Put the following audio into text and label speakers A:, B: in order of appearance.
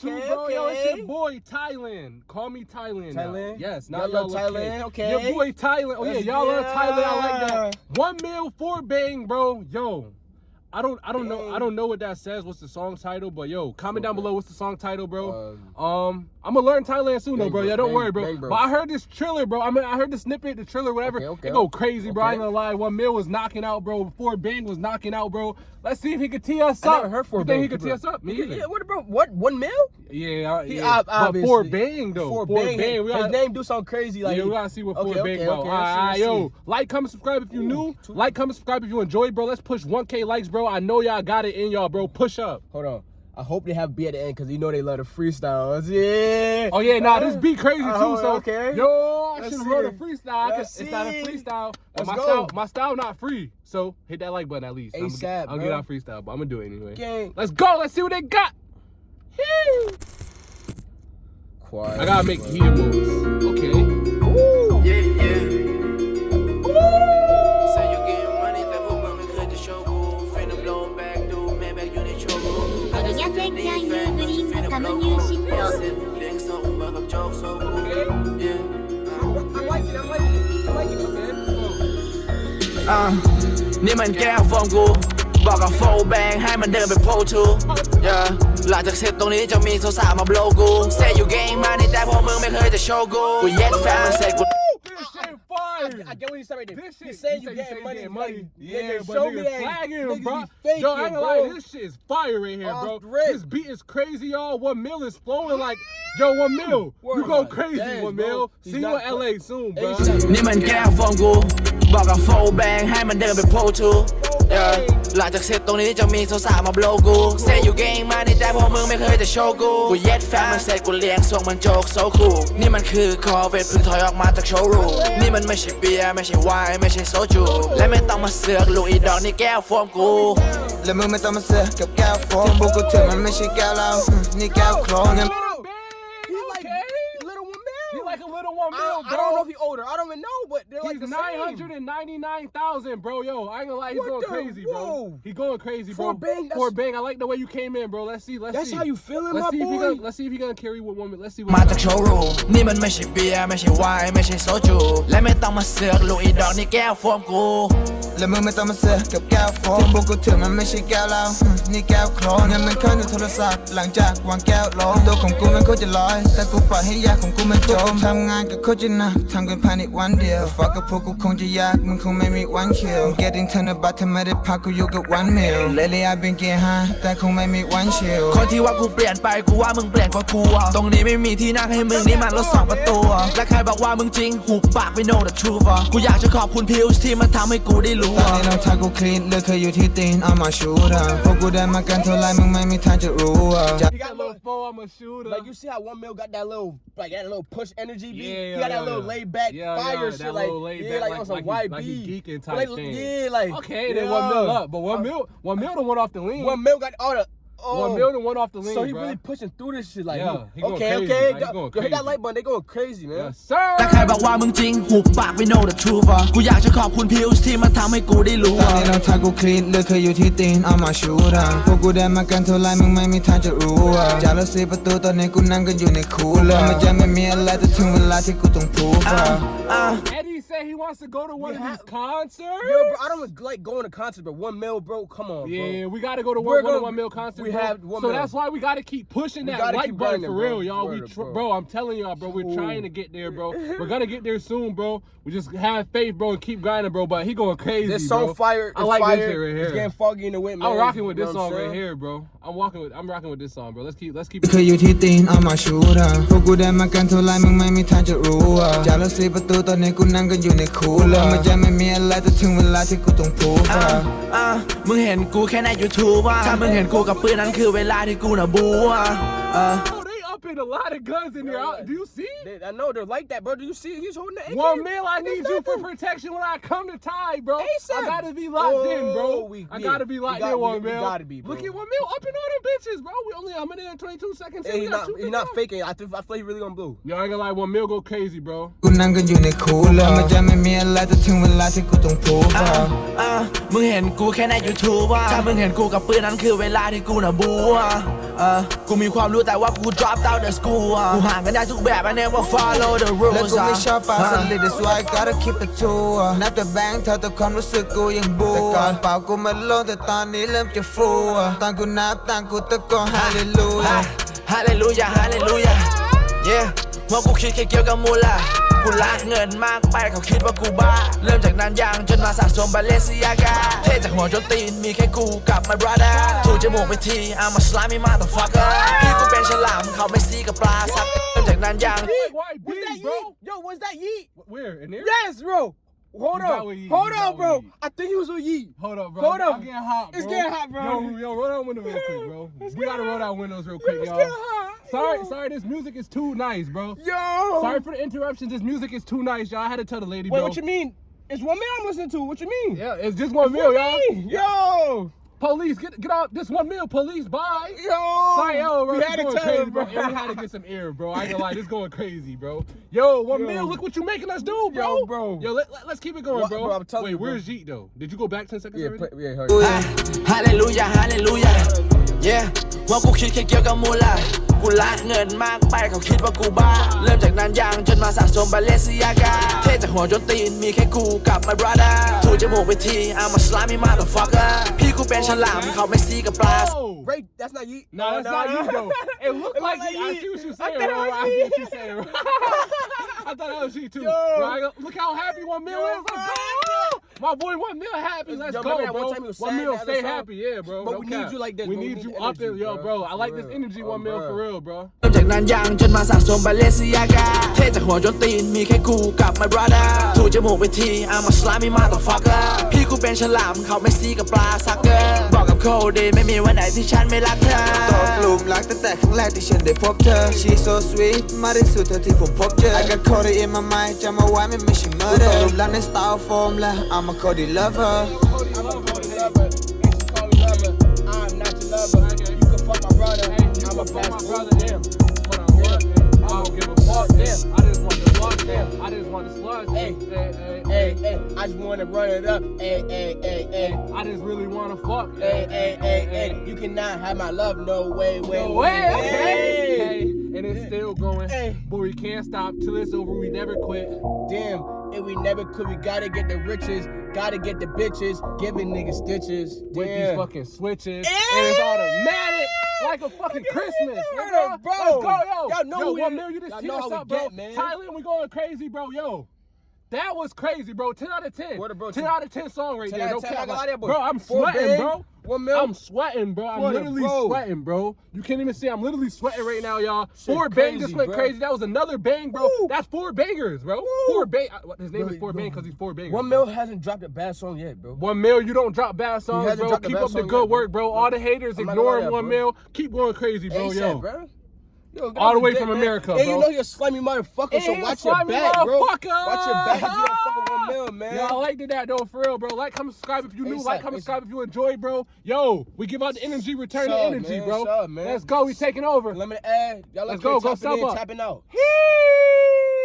A: too,
B: Okay,
A: bro. Yo, it's your boy Thailand. Call me Thailand. now.
B: Thailand?
A: Yes,
B: Y'all
A: not
B: love
A: y'all
B: Thailand, okay.
A: Your boy Thailand. Oh yeah, y'all love Thailand. I like that. One mil four bang, bro. Yo. I don't I don't know I don't know what that says. What's the song title? But yo, comment down
B: Okay.
A: below what's the song title, bro.
B: Um,
A: Um, I'm gonna learn Thailand soon, though, bro. Yeah, don't
B: Bang-
A: worry, bro.
B: Bang Bros.
A: But I heard this trailer, bro. I mean, I heard the snippet, the trailer, whatever.
B: Okay, okay.
A: It go crazy, bro. I ain't gonna lie. One Mil was knocking out, bro. Before Bang was knocking out, bro. Let's see if he could tee us
B: I
A: up.
B: never heard for
A: you think he could tee us up? Me
B: yeah,
A: either.
B: yeah, what bro? What one mil?
A: Yeah, I-
B: He
A: yeah. for Bang though,
B: For
A: for
B: bang,
A: Bang,
B: his,
A: we gotta,
B: name do something crazy like.
A: yeah, we gotta see what
B: Okay,
A: for
B: okay,
A: Bang about.
B: okay,
A: All right, yo, like, comment, subscribe if you
B: Ooh,
A: new.
B: two-
A: Like, comment, subscribe if you enjoyed, bro. Let's push 1K likes, bro. I know y'all got it in y'all, bro. Push up.
B: Hold on. I hope they have B at the end because you know they love the freestyles. Yeah.
A: Oh yeah, nah, this beat crazy too.
B: Oh,
A: So
B: okay.
A: yo, I should have wrote a freestyle.
B: Let's
A: it's not a freestyle. But my
B: go.
A: style, my style not free. So hit that like button at least.
B: ASAP,
A: I'll get out freestyle, but I'm gonna do it anyway.
B: Gang.
A: Let's go. Let's see what they got.
B: Quiet.
A: I gotta make well. moves. Okay.
B: Ooh.
C: Yeah, yeah. Ooh. You getting money, that will cut the show. Finna blow back. Man, back trouble. Uh, niemand. บอกกับโฟแบงให้มันเดินไปโพทูหลังจากเสร็จตรงนี้จะมีสาวๆมาโบลกู Say you gain money แต่พวกมึงไม่เคยจะโชว์กู กูเย็ดแฟนมันเสร็จกู
A: This shit fire.
B: I get what you said right there.
A: This shit,
B: He said
A: he
B: you
A: said
B: getting money.
A: getting
B: money.
A: Yeah,
B: nigga,
A: but
B: show
A: nigga
B: me that.
A: flagging him,
B: Niggas
A: bro.
B: be faking,
A: Yo, I ain't gonna lie,
B: bro.
A: this shit is fire right here,
B: Off
A: bro.
B: rip.
A: This beat is crazy, y'all. One mil is flowing like, yo, one mil.
B: Word
A: You go
B: up.
A: crazy,
B: Dang,
A: one
B: bro.
A: mil.
B: He's
A: See you
B: not-
A: in LA soon, bro.
B: ASAP.
C: นี่มันแก้วฟอร์มกู บอกกับโฟแบงให้มันเดินไปโพ หลังจากเสร็จตรงนี้จะมีสาวๆมาโบลกู Say you gain money แต่พวกมึงไม่เคยจะโชว์กู กูเย็ดแฟนมันเสร็จกูเลี้ยงส่งมันโจกโซคูนี่มันคือคอเวทเพิ่งถอยออกมาจากโชว์รูมนี่มันไม่ใช่เบียร์ไม่ใช่ไวน์ไม่ใช่โซจู และไม่ต้องมาเสือกลูกอีดอกนี่แก้วฟมกู
D: และมึงไม่ต้องมาเสือกกับแก้วโฟมพวกกูถึงมันไม่ใช่แก้วเรานี่แก้วโคลน
B: like
A: a little one
B: I,
A: mil,
B: I don't know
A: bro.
B: if he older. I don't even know, but they're like
A: He's
B: the
A: nine
B: same.
A: hundred and ninety nine thousand, bro. Yo, I ain't gonna lie, he's
B: What
A: going
B: the-
A: crazy, bro.
B: whoa.
A: He going crazy, bro.
B: For Bang, that's-
A: For bang, I like the way you came in, bro. Let's see, let's
B: That's
A: see.
B: how you feeling,
A: let's
B: my
A: see if he
B: boy?
A: gonna, let's see if he gonna carry with one. Let's see. What
C: มาจากโชว์รูมนี่มันไม่ใช่เบียร์ไม่ใช่ไวน์ไม่ใช่โซจู และไม่ต้องมาเสือกลูกอีดอกนี่แก้วฟอร์มกู
D: และมึงไม่ต้องมาเสือกกับแก้วโฟมพวกกูถึงมันไม่ใช่แก้วเราอืมนี่แก้วโคลนงั้นมันเข้าในโทรศัพท์หลังจากวางแก้วลงตัวของกูมันโคตรจะลอย แต่กูปล่อยให้ยาของกูมันจมทำงานกับโ คตรจะหนักทำกันภายในวันเดียวฟักกับพวกกูคงจะยากมึงคงไม่มีวันคิว getting ธนบัตรทำไมได้พักกูอยู่กับ one meal lately I've been getting high แต่คงไม่มีวันชิล
C: คนที่ว่ากูเปลี่ยนไปกูว่ามึงเปลี่ยนกว่ากูอะตรงนี้ไม่มีที่นั่งให้มึงนี่มันรถสองประตูอะและใครบอกว่ามึงจริงหูปากไม่ know the truth อะกูอยากจะขอบคุณพิวส์ที่มันทำให้กูได้รู้
D: ตอน
C: อะ
D: นี้รองเท้ากูคลีนเลือกเคยอยู่ที่ตีนเอามาชูดอะพวกกูได้มากันเท่าไรมึงไม่มีทางจะรู้อะ
B: He got
A: a
B: a
A: little
B: little,
A: four, I'm a shooter.
B: like you see how one mil got that little, like that little push energy beat.
A: Yeah,
B: he got that
A: yeah,
B: little
A: yeah.
B: laid back
A: Yeah,
B: fire
A: yeah,
B: shit, like yeah, like,
A: like- like
B: YB.
A: like he geeking type
B: like,
A: thing.
B: Yeah, like
A: Okay, then one mil up, but one mil, one mil done went off the lean.
B: One mil got all the. Oh.
A: One mil done went off the lean,
B: So he
A: bro.
B: really pushing through this shit, like
A: Yeah, he going
B: okay,
A: crazy,
B: okay,
A: like, he
B: Yo,
A: going
B: yo, hit that
A: crazy.
B: light button, they going crazy, man.
A: Yes, sir.
C: และใครบอกว่ามึงจริงหูปากไม่ know the truth อะกูอยากจะขอบคุณพิวส์ที่มันทำให้กูได้รู้
D: ตอน
C: อะ
D: นี้รองเท้ากูคลีนเลือกเคยอยู่ที่ตีนเอามาชูดอะพวกกูได้มากันเท่าไรมึงไม่มีทางจะรู้อะจากรถสีประตูตอนนี้กูนั่งกันอยู่ในคูลเลอร์มันจะไม่มีอะไรแต่ถึงเวลาที่กูต้องพูดอะ
C: อะ
A: Eddie said he wants to go to one
B: We
A: of these
B: have-
A: concerts.
B: Yo, bro, I don't like going to concerts, but one mil, bro, come on, bro.
A: Yeah, we gotta go to
B: We're
A: one, one,
B: gonna-
A: one mil concert.
B: we
A: bro.
B: have one
A: so
B: mil.
A: that's why we gotta keep pushing
B: We
A: that
B: gotta
A: like
B: keep
A: button
B: grinding,
A: for
B: bro.
A: real, y'all. we,
B: Word,
A: tr-
B: bro.
A: bro. I'm telling y'all, bro. We're
B: Ooh.
A: trying to get there, bro. We're gonna get there soon, bro. We just have faith, bro, and keep grinding, bro. But he going crazy,
B: This
A: bro.
B: song fire.
A: I
B: it's
A: like
B: fire.
A: this shit right
B: It's
A: here.
B: getting foggy in the wind, man.
A: I'm rocking with
B: You
A: this
B: know what
A: song
B: I'm
A: right
B: saying?
A: here, bro. I'm walking with. I'm rocking with this song, bro. Let's keep. Let's keep.
D: เคยอยู่ที่ตีนเอามาชูดอะพวกกูได้มากันเท่าไรมึงไม่มีทางจะรู้อะจากรถสีประตูตอนนี้กูนั่งกันอยู่ ่ในคูลเลอร์มันจะไม่มีอะไรแต่ถึงเวลาที่กูต้องพูด
C: อะ
D: อะ
C: อะมึงเห็นกูแค่ใน YouTube ว่าถ้ามึงเห็นกูกับปืนนั้นคือเวลาที่กูน่ะบูอะ
A: popping a lot of guns in there. do you see?
B: They, I know they're like that, bro. Do you see? He's holding the AK.
A: Well, Mill, I need you for protection when I come to tie, bro.
B: ASAP.
A: I gotta be locked oh, in, bro.
B: We,
A: I gotta be locked
B: got,
A: in, one Mill.
B: Gotta be, bro.
A: Look at one Mill up in all them bitches, bro. We only a minute and 22 seconds.
B: Hey, he's not,
A: he
B: not faking. I, th I feel he really on blue.
A: Yo, I ain't gonna lie, one Mill go crazy, bro.
D: กูมี
C: ความรู้แต่ว่ากู drop out the school กูห่างกันได้ทุกแบบ I never follow the rules
D: และกูไม่ชอบปากสลิด that's why I gotta keep it true นับแต่แบงค์เธอแต่ความรู้สึกกูยังบูแต่ก่อนเป่ากูมันโล่งแต่ตอนนี้เริ่มจะฟูตอนกูนับตังกูตะโกน hallelujah hallelujah
C: hallelujah yeah เพรากูคิดแค่เกี่ยวกับมูลา กูรักเงินมากไปเขาคิดว่ากูบ้า เริ่มจากนั้นยังจนมาสะสมบาเลซิยากา เท่จากหัวจนตีนมีแค่กูกับ my brother ถูกจมูกไปที I'm a slimy motherfucker พี่กูเป็นฉลามเขาไม่ซีกับปลาสักเริ่มจากนั้นยัง
A: Big white
B: What's that
A: bees, bro.
B: yeet? Yo, what's that yeet?
A: Where? In there?
B: Yes, bro. Hold on. Hold
A: you
B: on, bro. I think he was with yeet.
A: Hold up, bro.
B: Hold
A: I'm
B: up.
A: getting hot, bro.
B: It's getting hot, bro.
A: Yo, yo, roll down window real quick, bro. We gotta roll down windows real quick,
B: It's
A: y'all.
B: getting hot.
A: Sorry,
B: Yo.
A: sorry, this music is too nice, bro.
B: Yo.
A: Sorry for the interruptions. This music is too nice, y'all. I had to tell the lady,
B: Wait,
A: bro.
B: what you mean? It's one man I'm listening to. What you mean?
A: Yeah, it's just one meal, y'all.
B: Yo.
A: Police, get get out. This one meal, police. Bye.
B: Yo.
A: Sorry, yo, bro.
B: We
A: This
B: had to
A: going
B: tell
A: crazy,
B: him,
A: bro.
B: bro.
A: Yeah, we had to get some air, bro. I ain't gonna lie, this going crazy, bro. Yo, one
B: Yo.
A: meal. Look what you making us do, bro.
B: Yo, bro.
A: Yo, let, let, us keep it going,
B: What,
A: bro.
B: bro, I'm telling
A: Wait,
B: you, bro.
A: where's Jeet though? Did you go back ten seconds
B: Yeah,
A: already?
B: play, yeah, heard.
C: ฮาเลลูยาฮาเลลูยา yeah ว่ากูคิดแค่เกี่ยวกับมูลากูรักเงินมากไปเขาคิดว่ากูบ้า เริ่มจากนั้นยังจนมาสะสมบาเลซิยากาเท่จากหัวจนตีนมีแค่กูกับ my brother ถูกจมูกไปที I'm a slimy motherfucker พี่ กูเป็นฉลามเขาไม่ซีกับปลา
A: Oh.
B: Ray, that's not yeet.
A: No, that's not you though. It looked
B: It
A: like,
B: look like
A: you. I
B: Yeet.
A: see what you
B: I
A: saying,
B: thought it
A: bro.
B: was
A: I see what
B: Yeet.
A: you saying, bro. I thought that was you too.
B: Yo.
A: Bro, I go- look how happy one meal
B: Yo,
A: is. Let's go. My boy, one meal happy. Let's
B: Yo,
A: go,
B: remember that
A: bro.
B: one time he was
A: one
B: sad
A: meal,
B: in the
A: stay
B: other song?
A: happy, yeah, bro.
B: But
A: No
B: we
A: cap.
B: need you like this,
A: We
B: bro. We
A: need
B: need
A: you
B: the
A: up there,
B: energy,
A: yo,
B: bro.
A: bro. I like
B: For
A: this
B: real.
A: energy,
B: Oh,
A: one meal
B: bro.
A: for real, bro.
C: เริ่มจากนั้นยังจนมาสะสมบาเลซิยากาเท่จากหัวจนตีนมีแค่กูกับ my brother ถูกจมูกไปที I'm a slimy motherfucker พี่กูเป็นฉลามเขาไม่ซีกับปลาซักเกอร์บอกกับโคดีไม่มีวันไหนที่ฉันไม่รักเธอ
D: ตกหลุมรักตั้งแต่ครั้งแรกที่ฉันได้พบเธอ She so sweet มากที่สุดเท่าที่ผมพบเจอ I got Cody in my mind จำเอาไว้ไม่ไม่ใช่ murder ตกหลุมรักใน style form และ I'm a Cody lover
B: Cody lover. I'm ah, not your lover. You can fuck my brother. I'm a
A: fuck my brother, damn. I want don't give a fuck, damn. I just want the damn. I just want the slugs.
B: Hey.
A: hey, hey,
B: I just wanna run it up. Hey, hey, hey, hey.
A: I just really want to fuck.
B: Hey, hey, hey, hey. You cannot have my love. No way, way,
A: No way, okay. Still going.
B: Hey.
A: But we can't stop till it's over. We never quit.
B: Damn, and we never could. We gotta get the riches, gotta get the bitches, giving niggas stitches.
A: With these fucking switches. And it's automatic. Like a fucking Christmas.
B: Up, bro.
A: Let's go, yo.
B: Y'all know
A: yo,
B: we-
A: one mil, you just
B: know
A: us up, bro.
B: get, man.
A: Thailand, we going crazy, bro. Yo. That was crazy, bro. 10 out of 10.
B: Word up, bro.
A: 10 out of 10 song right
B: 10
A: there.
B: out
A: No
B: of 10,
A: cap. Bro, I'm sweating,
B: big,
A: bro.
B: One mil.
A: I'm sweating, bro. I'm
B: What
A: literally
B: bro.
A: sweating, bro. You can't even see. I'm literally sweating right now, y'all. Four bang just went
B: bro.
A: crazy. That was another bang, bro.
B: Woo.
A: That's four bangers, bro.
B: Woo.
A: Four bang. uh, His name
B: Bro,
A: is Four. Bang because he's four bangers.
B: One mil hasn't dropped a bad song yet, bro.
A: One mil, you don't drop bad songs, bro. Keep up the good
B: yet,
A: work,
B: bro.
A: All the haters
B: I'm not
A: ignoring
B: lie,
A: one mil. Keep going crazy, bro.
B: ASAP,
A: Yo.
B: bro. Yo,
A: All the way from. America,
B: And you know you're a slimy motherfucker, so watch your back, bro. Watch your back if you don't fuck with one mil, man.
A: Yo, I like that though, for real, bro. Like, comment, subscribe if you new. Like, comment, subscribe if you enjoy, bro. Yo, we give out the energy, return the energy, bro. Let's go. We taking over.
B: Let me add. Y'all
A: Let's go, go sub up.
B: tapping out.
A: Hee!